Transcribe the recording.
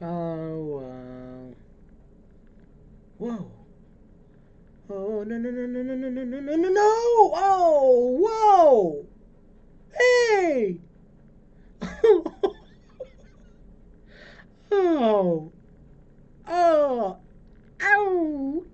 Oh, uh, whoa. Oh, no, no, no, no, no, no, no, no, no, no, no. Oh, whoa. Hey. oh. Oh. Ow.